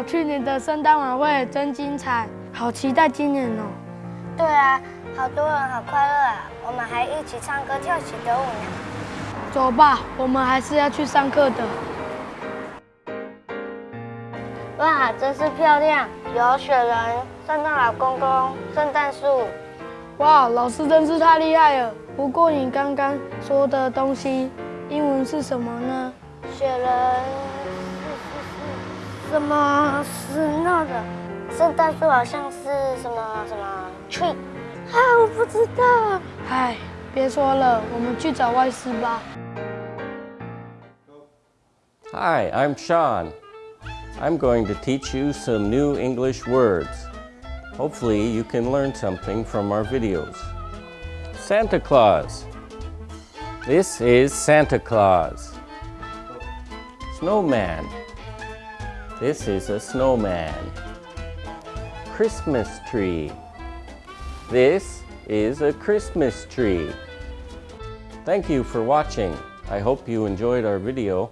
哦，去年的圣诞晚会真精彩，好期待今年哦。对啊，好多人好快乐啊！我们还一起唱歌跳起歌舞呢。走吧，我们还是要去上课的。哇，真是漂亮！有雪人、圣诞老公公、圣诞树。哇，老师真是太厉害了！不过你刚刚说的东西，英文是什么呢？雪人什么？snow 的。圣诞树好像是什么什么 tree。啊，我不知道。唉，别说了，我们去找外师吧。 Hi, I'm Sean. I'm going to teach you some new English words. Hopefully you can learn something from our videos. Santa Claus. This is Santa Claus. Snowman. This is a snowman. Christmas tree. This is a Christmas tree. Thank you for watching. I hope you enjoyed our video.